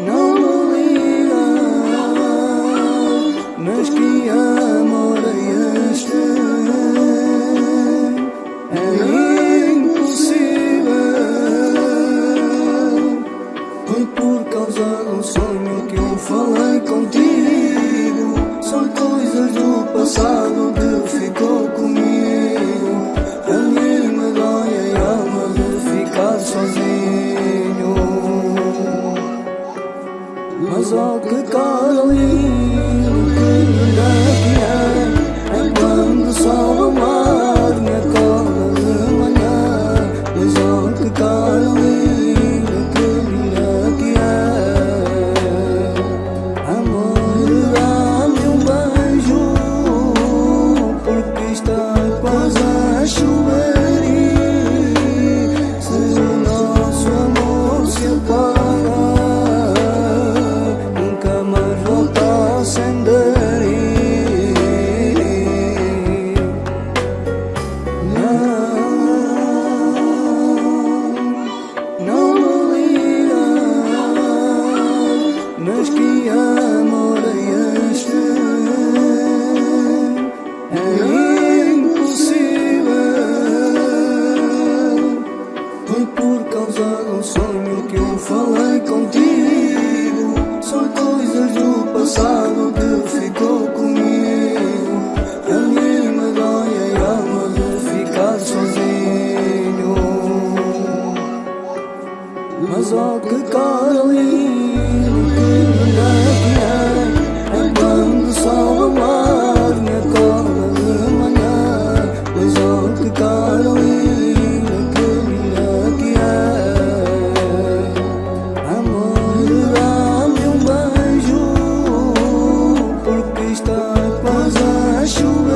não me liga, mas que amor é este? É impossível, foi por causa um sonho que eu falei contigo. São coisas do passado Mas oh que Foi por causa de um sonho que eu falei contigo. São coisas do passado que ficou comigo. A mim me dói a alma de ficar sozinho. Mas oh que cara as.